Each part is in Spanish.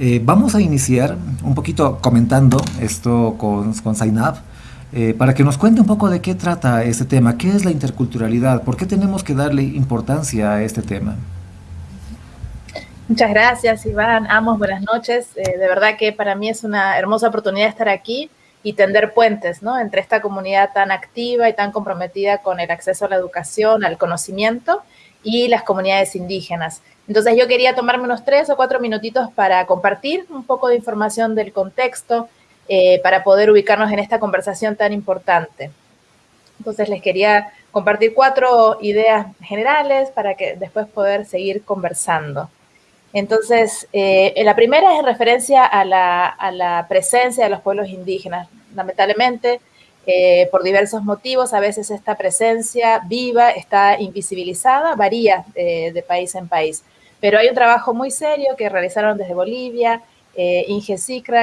Eh, vamos a iniciar un poquito comentando esto con, con Zainab, eh, para que nos cuente un poco de qué trata este tema, qué es la interculturalidad, por qué tenemos que darle importancia a este tema. Muchas gracias, Iván. Amos, buenas noches. Eh, de verdad que para mí es una hermosa oportunidad estar aquí y tender puentes ¿no? entre esta comunidad tan activa y tan comprometida con el acceso a la educación, al conocimiento y las comunidades indígenas. Entonces yo quería tomarme unos tres o cuatro minutitos para compartir un poco de información del contexto, eh, para poder ubicarnos en esta conversación tan importante. Entonces les quería compartir cuatro ideas generales para que después poder seguir conversando. Entonces, eh, la primera es en referencia a la, a la, presencia de los pueblos indígenas. Lamentablemente, eh, por diversos motivos, a veces esta presencia viva está invisibilizada, varía de país en país. Pero hay un trabajo muy serio que realizaron desde Bolivia, eh,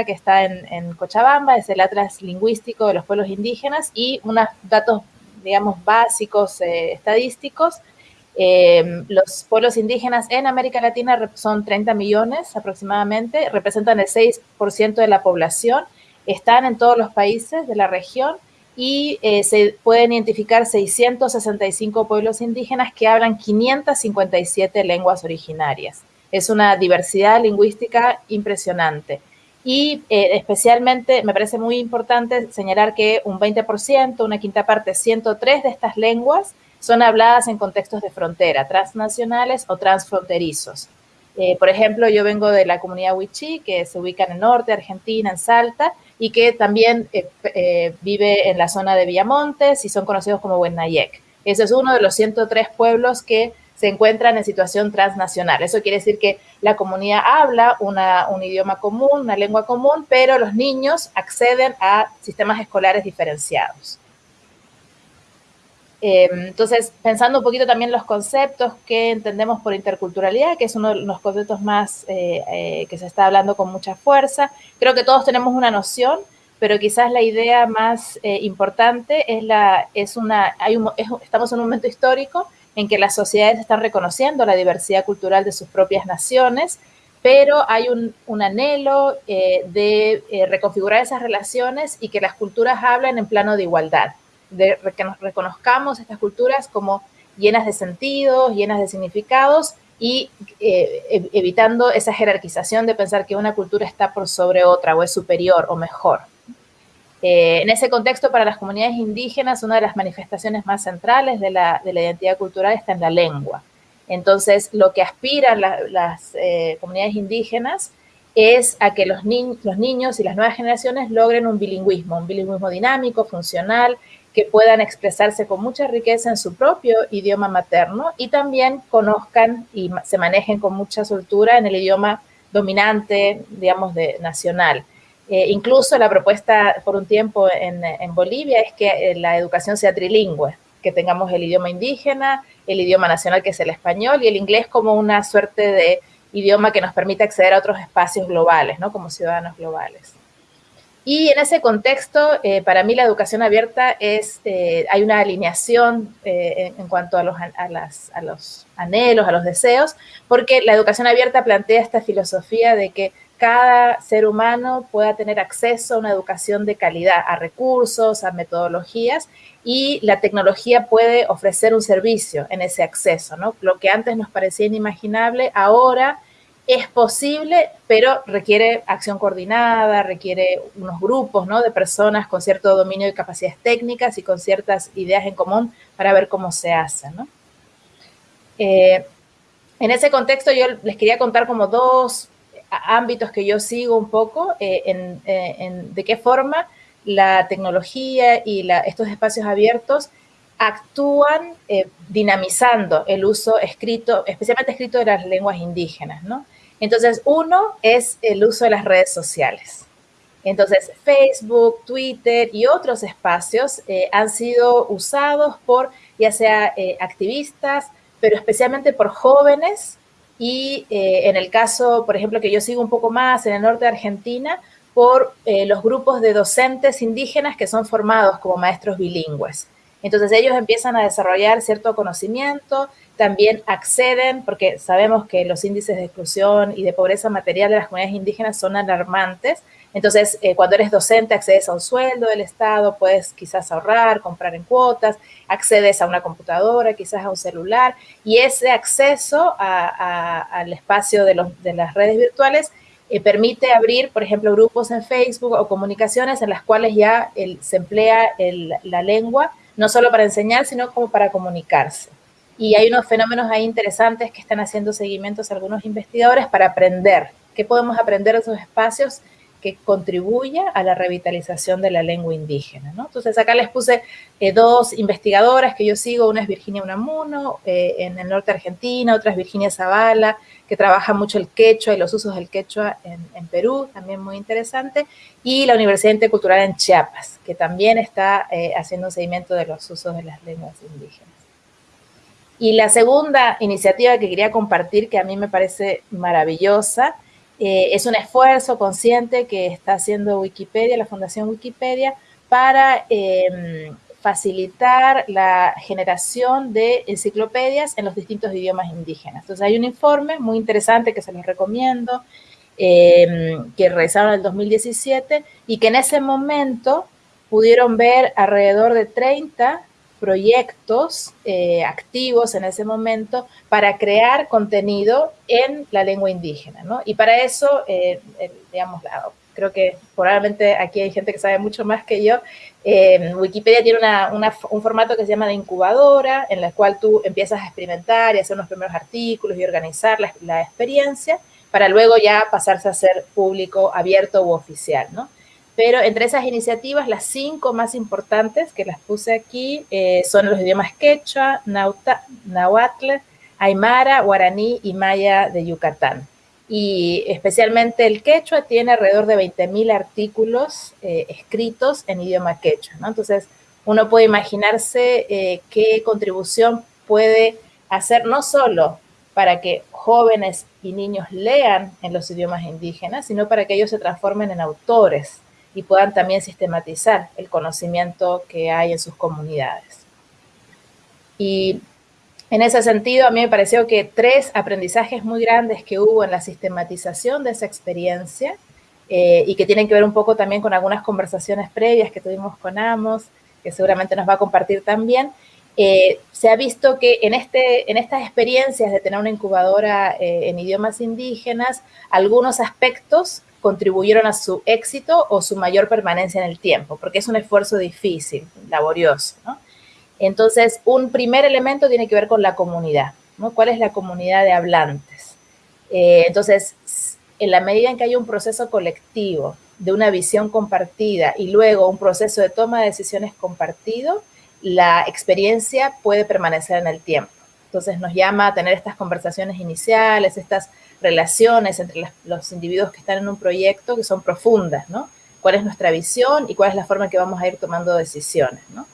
que está en, Cochabamba, es el Atlas Lingüístico de los Pueblos Indígenas, y unos datos, digamos, básicos eh, estadísticos. Eh, los pueblos indígenas en América Latina son 30 millones aproximadamente, representan el 6% de la población, están en todos los países de la región y eh, se pueden identificar 665 pueblos indígenas que hablan 557 lenguas originarias. Es una diversidad lingüística impresionante. Y eh, especialmente me parece muy importante señalar que un 20%, una quinta parte, 103 de estas lenguas son habladas en contextos de frontera, transnacionales o transfronterizos. Eh, por ejemplo, yo vengo de la comunidad Huichí, que se ubica en el norte de Argentina, en Salta, y que también eh, eh, vive en la zona de Villamontes y son conocidos como Huennayec. Ese es uno de los 103 pueblos que se encuentran en situación transnacional. Eso quiere decir que la comunidad habla un idioma común, una lengua común, pero los niños acceden a sistemas escolares diferenciados. Eh, entonces, pensando un poquito también los conceptos que entendemos por interculturalidad, que es uno de los conceptos más eh, eh, que se está hablando con mucha fuerza, creo que todos tenemos una noción, pero quizás la idea más importante es la, es una, hay estamos en un momento histórico en que las sociedades están reconociendo la diversidad cultural de sus propias naciones, pero hay un, un anhelo de reconfigurar esas relaciones y que las culturas hablen en plano de igualdad que nos reconozcamos estas culturas como llenas de sentidos, llenas de significados y eh, evitando esa jerarquización de pensar que una cultura está por sobre otra o es superior o mejor. Eh, en ese contexto, para las comunidades indígenas, una de las manifestaciones más centrales de la, identidad cultural está en la lengua. Entonces, lo que aspiran las eh, comunidades indígenas es a que los niños y las nuevas generaciones logren un bilingüismo, un bilingüismo dinámico, funcional, que puedan expresarse con mucha riqueza en su propio idioma materno y también conozcan y se manejen con mucha soltura en el idioma dominante, digamos, de nacional. Eh, incluso la propuesta por un tiempo en, Bolivia es que eh, la educación sea trilingüe, que tengamos el idioma indígena, el idioma nacional que es el español y el inglés como una suerte de idioma que nos permita acceder a otros espacios globales, ¿no? Como ciudadanos globales. Y en ese contexto, eh, para mí la educación abierta es, eh, hay una alineación eh, en, cuanto a los, a, los anhelos, a los deseos, porque la educación abierta plantea esta filosofía de que cada ser humano pueda tener acceso a una educación de calidad, a recursos, a metodologías, y la tecnología puede ofrecer un servicio en ese acceso, ¿no? Lo que antes nos parecía inimaginable, ahora es posible, pero requiere acción coordinada, requiere unos grupos ¿no? de personas con cierto dominio de capacidades técnicas y con ciertas ideas en común para ver cómo se hace. Eh, en ese contexto yo les quería contar como dos ámbitos que yo sigo un poco, eh, en, de qué forma la tecnología y estos espacios abiertos actúan eh, dinamizando el uso escrito, especialmente escrito de las lenguas indígenas, ¿no? Entonces, uno es el uso de las redes sociales. Entonces, Facebook, Twitter y otros espacios eh, han sido usados por ya sea eh, activistas, pero especialmente por jóvenes y eh, en el caso, por ejemplo, que yo sigo un poco más en el norte de Argentina, por los grupos de docentes indígenas que son formados como maestros bilingües. Entonces ellos empiezan a desarrollar cierto conocimiento, también acceden, porque sabemos que los índices de exclusión y de pobreza material de las comunidades indígenas son alarmantes. Entonces, eh, cuando eres docente, accedes a un sueldo del Estado, puedes quizás ahorrar, comprar en cuotas, accedes a una computadora, quizás a un celular, y ese acceso al espacio de, las redes virtuales eh, permite abrir, por ejemplo, grupos en Facebook o comunicaciones en las cuales ya se emplea la lengua, no solo para enseñar, sino como para comunicarse. Y hay unos fenómenos ahí interesantes que están haciendo seguimientos algunos investigadores para aprender. ¿Qué podemos aprender de esos espacios que contribuya a la revitalización de la lengua indígena? Entonces acá les puse eh, dos investigadoras que yo sigo. Una es Virginia Unamuno eh, en el norte de Argentina, otra es Virginia Zavala, que trabaja mucho el quechua y los usos del quechua en, Perú, también muy interesante. Y la Universidad Intercultural en Chiapas, que también está eh, haciendo un seguimiento de los usos de las lenguas indígenas. Y la segunda iniciativa que quería compartir, que a mí me parece maravillosa, eh, es un esfuerzo consciente que está haciendo Wikipedia, la Fundación Wikipedia, para em, facilitar la generación de enciclopedias en los distintos idiomas indígenas. Entonces hay un informe muy interesante que se los recomiendo, em, que realizaron en el 2017 y que en ese momento pudieron ver alrededor de 30 proyectos eh, activos en ese momento para crear contenido en la lengua indígena, ¿no? Y para eso, eh, digamos, creo que probablemente aquí hay gente que sabe mucho más que yo, eh, Wikipedia tiene un formato que se llama de incubadora, en la cual tú empiezas a experimentar y hacer unos primeros artículos y organizar la, la experiencia para luego ya pasarse a ser público, abierto u oficial, ¿no? Pero entre esas iniciativas, las cinco más importantes que las puse aquí eh, son los idiomas quechua, nahuatl, aymara, guaraní y maya de Yucatán. Y especialmente el quechua tiene alrededor de 20.000 artículos eh, escritos en idioma quechua. Entonces, uno puede imaginarse eh, qué contribución puede hacer no solo para que jóvenes y niños lean en los idiomas indígenas, sino para que ellos se transformen en autores y puedan también sistematizar el conocimiento que hay en sus comunidades. Y en ese sentido, a mí me pareció que tres aprendizajes muy grandes que hubo en la sistematización de esa experiencia eh, y que tienen que ver un poco también con algunas conversaciones previas que tuvimos con Amos, que seguramente nos va a compartir también, eh, se ha visto que en, este, en estas experiencias de tener una incubadora eh, en idiomas indígenas, algunos aspectos contribuyeron a su éxito o su mayor permanencia en el tiempo, porque es un esfuerzo difícil, laborioso. Entonces, un primer elemento tiene que ver con la comunidad. ¿no? ¿Cuál es la comunidad de hablantes? Eh, entonces, en la medida en que hay un proceso colectivo de una visión compartida y luego un proceso de toma de decisiones compartido, la experiencia puede permanecer en el tiempo. Entonces nos llama a tener estas conversaciones iniciales, estas relaciones entre los individuos que están en un proyecto que son profundas, ¿no? ¿Cuál es nuestra visión y cuál es la forma en que vamos a ir tomando decisiones, ¿no?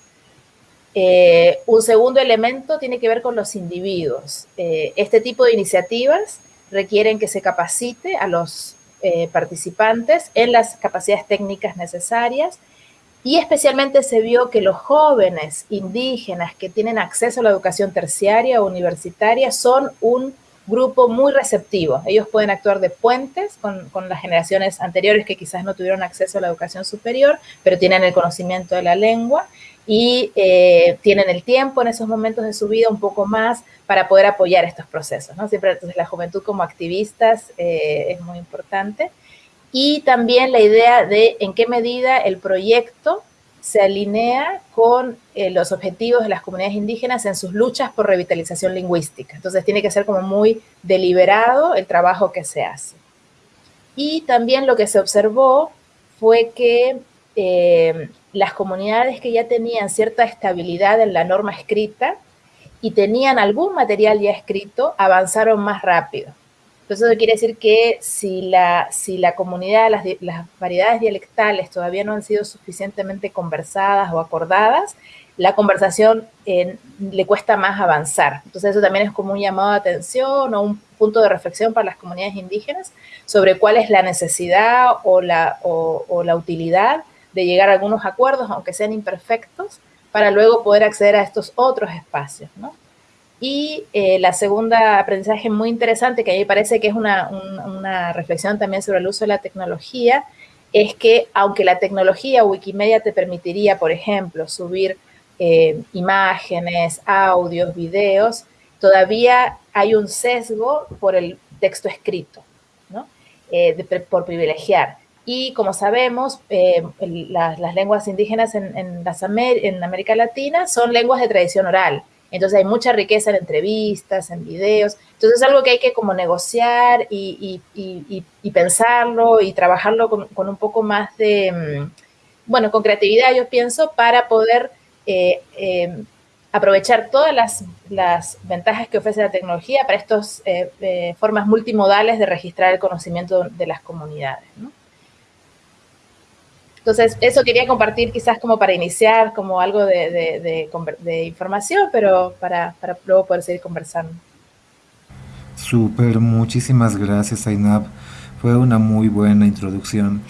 Eh, un segundo elemento tiene que ver con los individuos. Eh, este tipo de iniciativas requieren que se capacite a los eh, participantes en las capacidades técnicas necesarias y especialmente se vio que los jóvenes indígenas que tienen acceso a la educación terciaria o universitaria son un grupo muy receptivo. Ellos pueden actuar de puentes con, las generaciones anteriores que quizás no tuvieron acceso a la educación superior, pero tienen el conocimiento de la lengua y eh, tienen el tiempo en esos momentos de su vida un poco más para poder apoyar estos procesos. ¿no? Siempre entonces la juventud como activistas eh, es muy importante. Y también la idea de en qué medida el proyecto se alinea con eh, los objetivos de las comunidades indígenas en sus luchas por revitalización lingüística. Entonces tiene que ser como muy deliberado el trabajo que se hace. Y también lo que se observó fue que eh, las comunidades que ya tenían cierta estabilidad en la norma escrita y tenían algún material ya escrito, avanzaron más rápido. Entonces eso quiere decir que si la, si la comunidad, las, las variedades dialectales todavía no han sido suficientemente conversadas o acordadas, la conversación eh, le cuesta más avanzar. Entonces eso también es como un llamado de atención o un punto de reflexión para las comunidades indígenas sobre cuál es la necesidad o la, o, la utilidad de llegar a algunos acuerdos, aunque sean imperfectos, para luego poder acceder a estos otros espacios, ¿no? Y eh, la segunda aprendizaje muy interesante, que a mí me parece que es una, una, reflexión también sobre el uso de la tecnología, es que aunque la tecnología Wikimedia te permitiría, por ejemplo, subir eh, imágenes, audios, videos, todavía hay un sesgo por el texto escrito, ¿no? Eh, por privilegiar. Y como sabemos, las, las, lenguas indígenas en, en, las en América Latina son lenguas de tradición oral. Entonces hay mucha riqueza en entrevistas, en videos. Entonces es algo que hay que como negociar y, pensarlo y trabajarlo con, un poco más de, mm, bueno, con creatividad yo pienso, para poder eh, eh, aprovechar todas las, ventajas que ofrece la tecnología para estas eh, formas multimodales de registrar el conocimiento de las comunidades. ¿no? Entonces, eso quería compartir quizás como para iniciar, como algo de, información, pero para, para, luego poder seguir conversando. Súper, muchísimas gracias, Ainab. Fue una muy buena introducción.